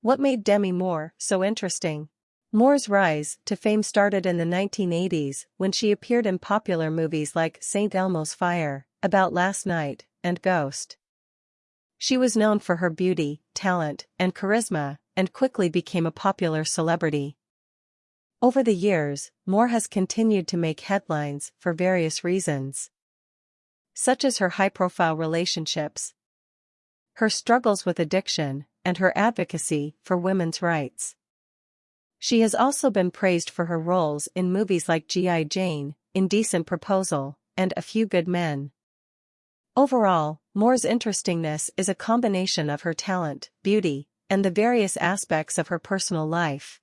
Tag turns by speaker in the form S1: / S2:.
S1: What made Demi Moore so interesting? Moore's rise to fame started in the 1980s when she appeared in popular movies like St. Elmo's Fire, About Last Night, and Ghost. She was known for her beauty, talent, and charisma, and quickly became a popular celebrity. Over the years, Moore has continued to make headlines for various reasons. Such as her high-profile relationships, her struggles with addiction, and her advocacy for women's rights. She has also been praised for her roles in movies like G.I. Jane, Indecent Proposal, and A Few Good Men. Overall, Moore's interestingness is a combination of her talent, beauty, and the various aspects of her personal life.